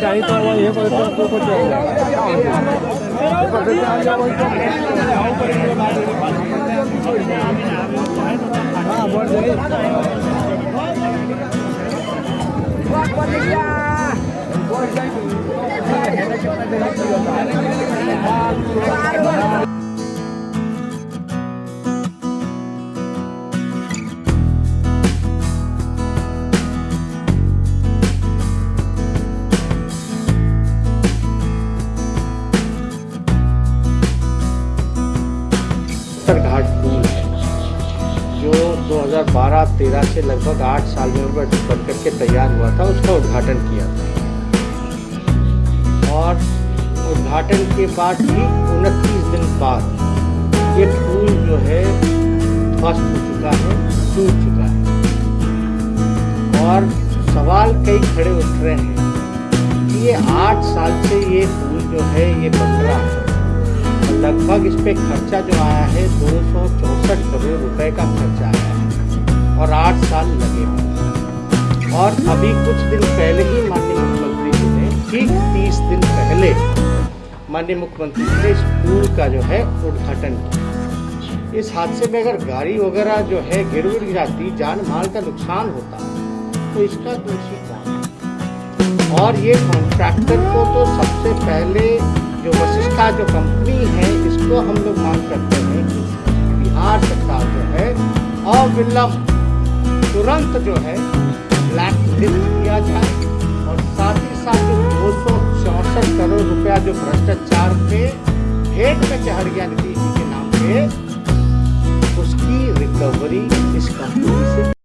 चाहिए तो वो ये कोई तो कुछ हाँ बोल जाइए जो 2012-13 से लगभग आठ साल में बन करके तैयार हुआ था, उसका उद्घाटन किया था। और उद्घाटन के बाद ही उनतीस दिन बाद ये फूल जो है, ध्वस्त हो चुका है टूट चुका है। और सवाल कई खड़े उठ रहे हैं कि ये आठ साल से ये फूल जो है, ये बन रहा है। लगभग इस पे खर्चा जो आया है, दो सौ चौंसठ करोड़ रुपए का खर्चा आया है और आठ साल लगे हुए और अभी कुछ दिन पहले ही माननीय मुख्यमंत्री जी ने, ठीक तीस दिन पहले माननीय मुख्यमंत्री जी ने इस का जो है उद्घाटन किया इस हादसे में अगर गाड़ी वगैरह जो है गिर गिर जाती जान माल का नुकसान होता तो इसका दोषी कौन है? और ये कॉन्ट्रैक्टर को तो सबसे पहले जो वशिष्ठा जो कंपनी है इसको हम लोग मांग करते हैं कि बिहार सरकार जो है अविलंब तुरंत जो है ब्लैक लिस्ट किया जाए और साथ ही साथ जो दो सौ चौसठ करोड़ रुपया जो भ्रष्टाचार पे भेंट में चहरिया नीति जी के नाम पे उसकी रिकवरी इस कंपनी से